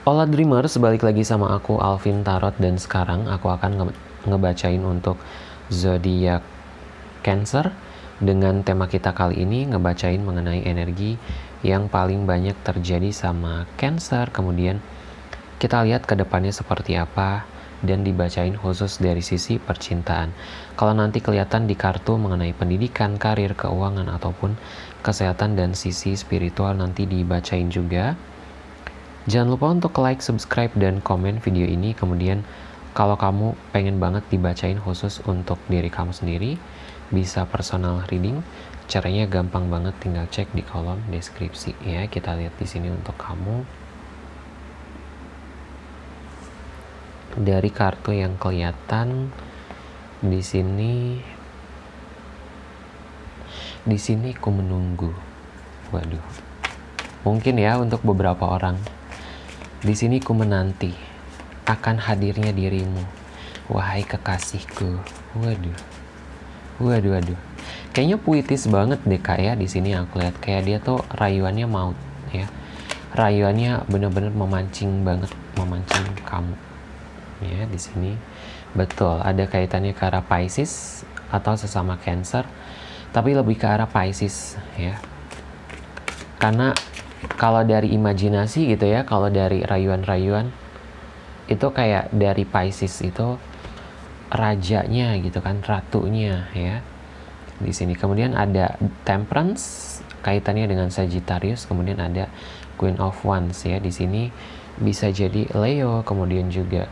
Hola Dreamers, balik lagi sama aku Alvin Tarot dan sekarang aku akan nge ngebacain untuk zodiak Cancer dengan tema kita kali ini ngebacain mengenai energi yang paling banyak terjadi sama Cancer. Kemudian kita lihat ke depannya seperti apa dan dibacain khusus dari sisi percintaan. Kalau nanti kelihatan di kartu mengenai pendidikan, karir, keuangan ataupun kesehatan dan sisi spiritual nanti dibacain juga. Jangan lupa untuk like, subscribe, dan komen video ini. Kemudian kalau kamu pengen banget dibacain khusus untuk diri kamu sendiri, bisa personal reading. Caranya gampang banget, tinggal cek di kolom deskripsi ya. Kita lihat di sini untuk kamu. Dari kartu yang kelihatan di sini di sini ku menunggu. Waduh. Mungkin ya untuk beberapa orang di sini ku menanti akan hadirnya dirimu, wahai kekasihku. Waduh, waduh, waduh. Kayaknya puitis banget deh kak ya di sini aku lihat kayak dia tuh rayuannya maut ya. Rayuannya bener-bener memancing banget, memancing kamu. Ya di sini betul ada kaitannya ke arah Pisces atau sesama Cancer, tapi lebih ke arah Pisces ya. Karena kalau dari imajinasi gitu ya, kalau dari rayuan-rayuan itu kayak dari Pisces itu rajanya gitu kan, ratunya ya. Di sini kemudian ada Temperance kaitannya dengan Sagittarius, kemudian ada Queen of Wands ya. Di sini bisa jadi Leo, kemudian juga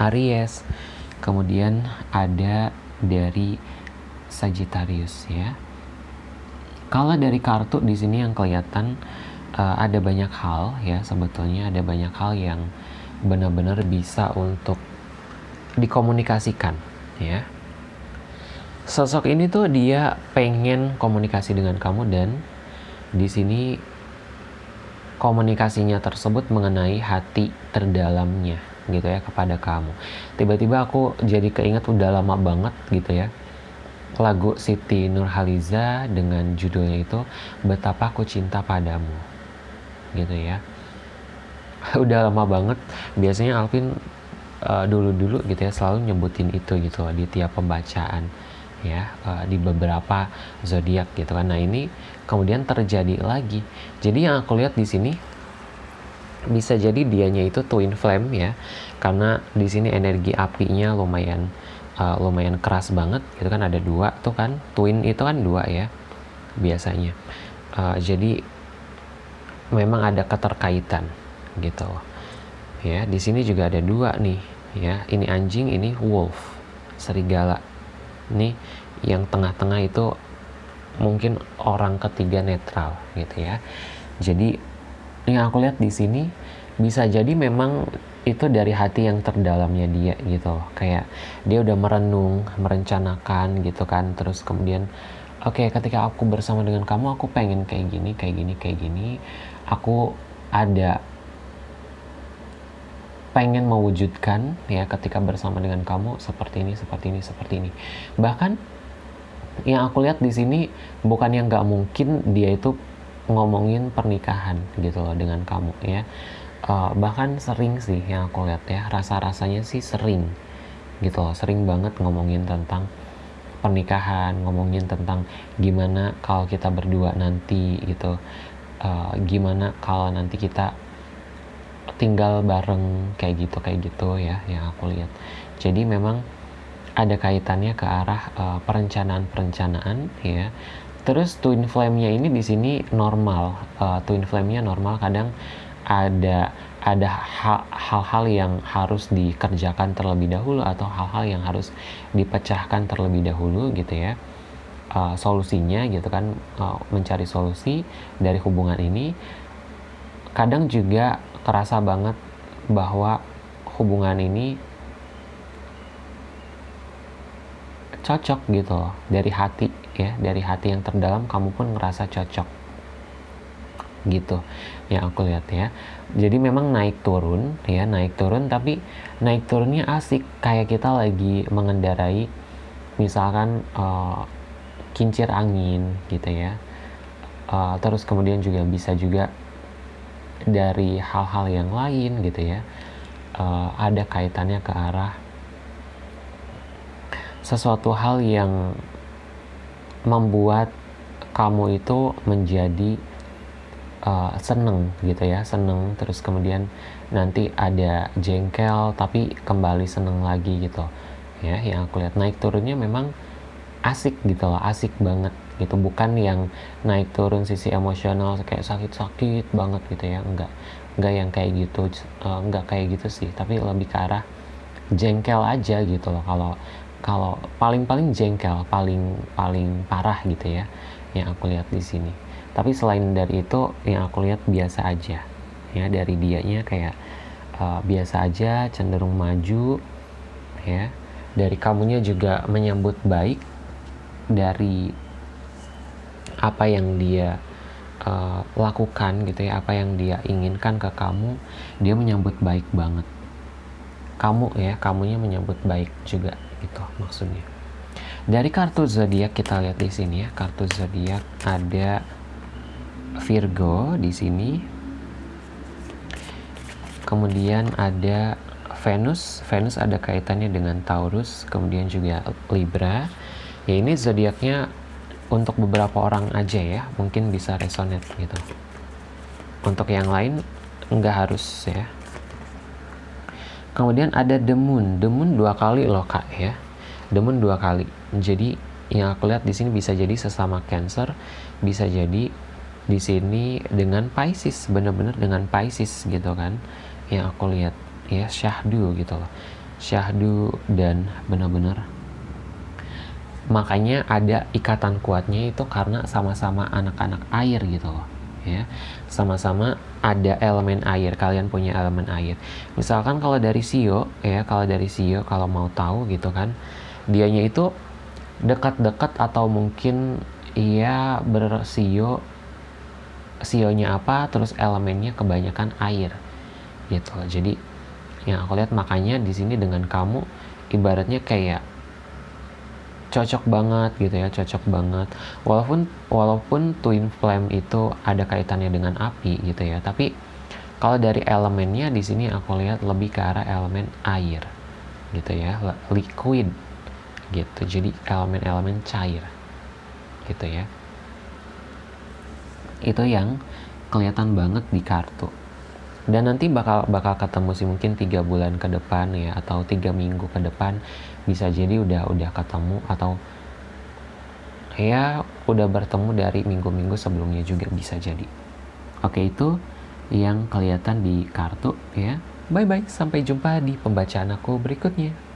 Aries, kemudian ada dari Sagittarius ya. Kalau dari kartu di sini yang kelihatan uh, ada banyak hal ya sebetulnya ada banyak hal yang benar-benar bisa untuk dikomunikasikan ya. Sosok ini tuh dia pengen komunikasi dengan kamu dan di sini komunikasinya tersebut mengenai hati terdalamnya gitu ya kepada kamu. Tiba-tiba aku jadi keinget udah lama banget gitu ya lagu Siti Nurhaliza dengan judulnya itu Betapa Aku Cinta Padamu gitu ya. Udah lama banget. Biasanya Alvin uh, dulu-dulu gitu ya selalu nyebutin itu gitu di tiap pembacaan ya uh, di beberapa zodiak gitu kan. Nah ini kemudian terjadi lagi. Jadi yang aku lihat di sini bisa jadi dianya itu twin flame ya karena di sini energi apinya lumayan uh, lumayan keras banget itu kan ada dua tuh kan twin itu kan dua ya biasanya. Uh, jadi memang ada keterkaitan gitu. Ya di sini juga ada dua nih ya. Ini anjing ini wolf serigala. Nih yang tengah-tengah itu mungkin orang ketiga netral gitu ya. Jadi yang aku lihat di sini bisa jadi memang itu dari hati yang terdalamnya dia gitu kayak dia udah merenung merencanakan gitu kan. Terus kemudian oke okay, ketika aku bersama dengan kamu aku pengen kayak gini kayak gini kayak gini. Aku ada pengen mewujudkan ya ketika bersama dengan kamu seperti ini seperti ini seperti ini. Bahkan yang aku lihat di sini bukan yang nggak mungkin dia itu ngomongin pernikahan gitu loh dengan kamu ya uh, bahkan sering sih yang aku lihat ya rasa-rasanya sih sering gitu loh sering banget ngomongin tentang pernikahan ngomongin tentang gimana kalau kita berdua nanti gitu uh, gimana kalau nanti kita tinggal bareng kayak gitu kayak gitu ya yang aku lihat. Jadi memang ada kaitannya ke arah uh, perencanaan-perencanaan ya. Terus twin flame-nya ini di sini normal uh, twin flame-nya normal kadang ada ada hal-hal yang harus dikerjakan terlebih dahulu atau hal-hal yang harus dipecahkan terlebih dahulu gitu ya. Uh, solusinya gitu kan uh, mencari solusi dari hubungan ini. Kadang juga kerasa banget bahwa hubungan ini cocok gitu dari hati ya dari hati yang terdalam kamu pun ngerasa cocok gitu. Yang aku lihat ya. Jadi memang naik turun ya naik turun tapi naik turunnya asik. Kayak kita lagi mengendarai misalkan uh, kincir angin gitu ya. Uh, terus kemudian juga bisa juga dari hal-hal yang lain gitu ya. Uh, ada kaitannya ke arah sesuatu hal yang membuat kamu itu menjadi uh, seneng gitu ya seneng. Terus kemudian nanti ada jengkel tapi kembali seneng lagi gitu. Ya yang aku lihat. Naik turunnya memang asik gitu loh asik banget gitu. Bukan yang naik turun sisi emosional kayak sakit-sakit banget gitu ya. Enggak enggak yang kayak gitu uh, enggak kayak gitu sih. Tapi lebih ke arah jengkel aja gitu loh. Kalau kalau paling-paling jengkel paling paling parah gitu ya yang aku lihat di sini tapi selain dari itu yang aku lihat biasa aja. Ya dari dianya kayak uh, biasa aja cenderung maju ya. Dari kamunya juga menyambut baik dari apa yang dia uh, lakukan gitu ya apa yang dia inginkan ke kamu dia menyambut baik banget. Kamu ya kamunya menyambut baik juga gitu maksudnya. Dari kartu zodiak kita lihat di sini ya kartu zodiak ada Virgo di sini. Kemudian ada Venus. Venus ada kaitannya dengan Taurus kemudian juga Libra. Ya ini zodiaknya untuk beberapa orang aja ya mungkin bisa resonate gitu. Untuk yang lain nggak harus ya. Kemudian ada the moon. Dua kali loh kak ya. Moon dua kali. Jadi yang aku lihat di sini bisa jadi sesama cancer bisa jadi di sini dengan Pisces bener-bener dengan Pisces gitu kan yang aku lihat ya syahdu gitu loh. Syahdu dan benar-benar. Makanya ada ikatan kuatnya itu karena sama-sama anak-anak air gitu loh ya. Sama-sama ada elemen air kalian punya elemen air. Misalkan kalau dari Sio ya kalau dari Sio kalau mau tahu gitu kan dianya itu dekat-dekat atau mungkin ia bersio sionya apa terus elemennya kebanyakan air gitu. Jadi yang aku lihat makanya di sini dengan kamu ibaratnya kayak cocok banget gitu ya cocok banget. Walaupun walaupun twin flame itu ada kaitannya dengan api gitu ya tapi kalau dari elemennya di sini aku lihat lebih ke arah elemen air gitu ya liquid gitu. Jadi elemen-elemen cair gitu ya itu yang kelihatan banget di kartu. Dan nanti bakal bakal ketemu sih mungkin tiga bulan ke depan ya atau tiga minggu ke depan bisa jadi udah udah ketemu atau ya udah bertemu dari minggu-minggu sebelumnya juga bisa jadi. Oke itu yang kelihatan di kartu ya. Bye bye sampai jumpa di pembacaan aku berikutnya